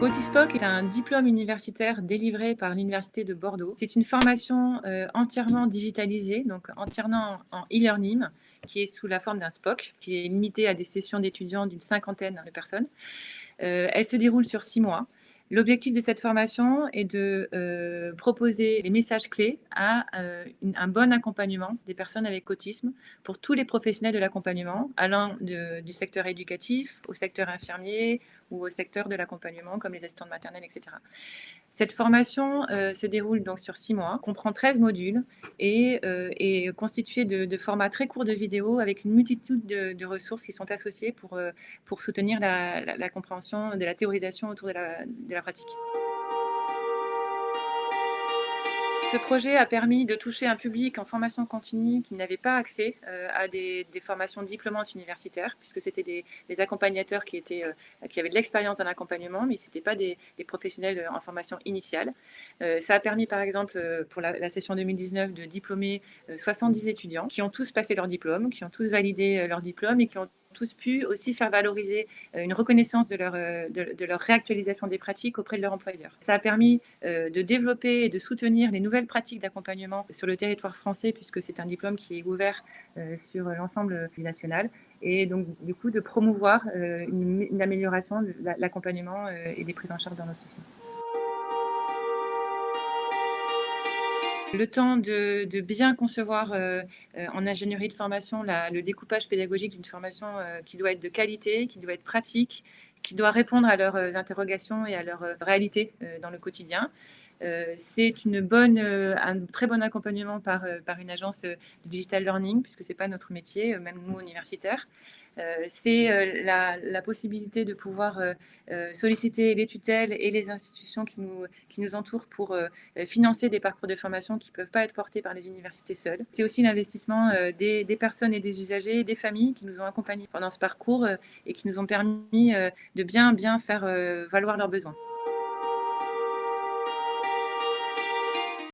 Autispoc est un diplôme universitaire délivré par l'Université de Bordeaux. C'est une formation euh, entièrement digitalisée, donc entièrement en e-learning, qui est sous la forme d'un SPOC, qui est limité à des sessions d'étudiants d'une cinquantaine de personnes. Euh, elle se déroule sur six mois. L'objectif de cette formation est de euh, proposer les messages clés à un bon accompagnement des personnes avec autisme pour tous les professionnels de l'accompagnement, allant du secteur éducatif au secteur infirmier ou au secteur de l'accompagnement comme les assistants maternelles, etc. Cette formation euh, se déroule donc sur six mois, comprend 13 modules et est constituée de, formats très courts de vidéos avec une multitude de, ressources qui sont associées pour, pour soutenir la, compréhension de la théorisation autour de la pratique. Ce projet a permis de toucher un public en formation continue qui n'avait pas accès euh, à des, formations diplômantes universitaires, puisque c'était des, accompagnateurs euh, qui avaient de l'expérience dans l'accompagnement, mais ce n'étaient pas des, professionnels en formation initiale. Euh, ça a permis, par exemple, pour la, la session 2019, de diplômer 70 étudiants qui ont tous passé leur diplôme, qui ont tous validé leur diplôme et qui ont tous pu aussi faire valoriser euh, une reconnaissance de leur, euh, de, leur réactualisation des pratiques auprès de leur employeur. Ça a permis euh, de développer et de soutenir les nouvelles pratiques d'accompagnement sur le territoire français, puisque c'est un diplôme qui est ouvert sur l'ensemble du national, et donc du coup de promouvoir une, amélioration de l'accompagnement et des prises en charge dans l'autisme. Le temps de, bien concevoir euh, euh, en ingénierie de formation le découpage pédagogique d'une formation euh, qui doit être de qualité, qui doit être pratique, qui doit répondre à leurs interrogations et à leurs réalités dans le quotidien. c'est une bonne, un très bon accompagnement par, par une agence de digital learning, puisque ce n'est pas notre métier, même nous universitaires. Euh, c'est euh, la, possibilité de pouvoir euh, solliciter les tutelles et les institutions qui nous, qui nous entourent pour financer des parcours de formation qui ne peuvent pas être portés par les universités seules. C'est aussi l'investissement des, personnes et des usagers, des familles qui nous ont accompagnés pendant ce parcours et qui nous ont permis de bien, bien faire valoir leurs besoins.